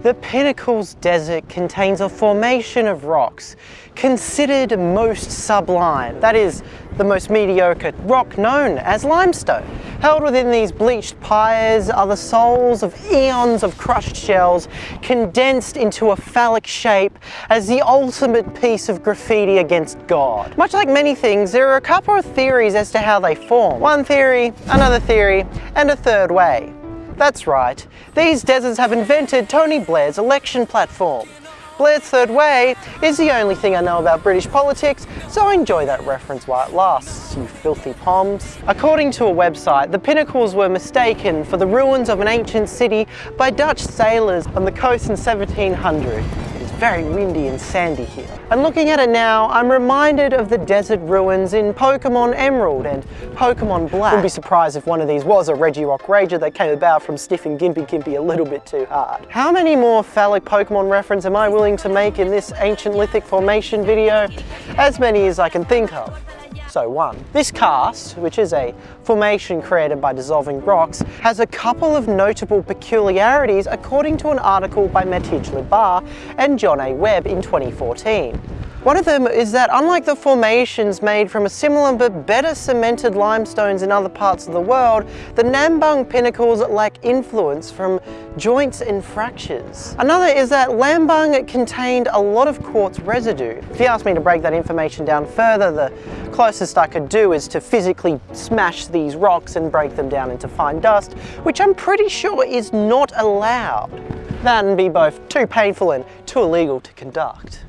The Pinnacles Desert contains a formation of rocks considered most sublime, that is, the most mediocre rock known as limestone. Held within these bleached pyres are the souls of eons of crushed shells condensed into a phallic shape as the ultimate piece of graffiti against God. Much like many things, there are a couple of theories as to how they form. One theory, another theory, and a third way. That's right, these deserts have invented Tony Blair's election platform. Blair's third way is the only thing I know about British politics, so enjoy that reference while it lasts, you filthy poms. According to a website, the pinnacles were mistaken for the ruins of an ancient city by Dutch sailors on the coast in 1700 very windy and sandy here. And looking at it now, I'm reminded of the desert ruins in Pokemon Emerald and Pokemon Black. Wouldn't be surprised if one of these was a Regirock Rager that came about from sniffing Gympie Gympie a little bit too hard. How many more phallic Pokemon reference am I willing to make in this ancient lithic formation video? As many as I can think of. So one. This karst, which is a formation created by dissolving rocks, has a couple of notable peculiarities according to an article by Matej Lipar and John A. Webb in 2014. One of them is that unlike the formations made from a similar but better cemented limestones in other parts of the world, the Nambung pinnacles lack influence from joints and fractures. Another is that Nambung contained a lot of quartz residue. If you ask me to break that information down further, the closest I could do is to physically smash these rocks and break them down into fine dust, which I'm pretty sure is not allowed. That'd be both too painful and too illegal to conduct.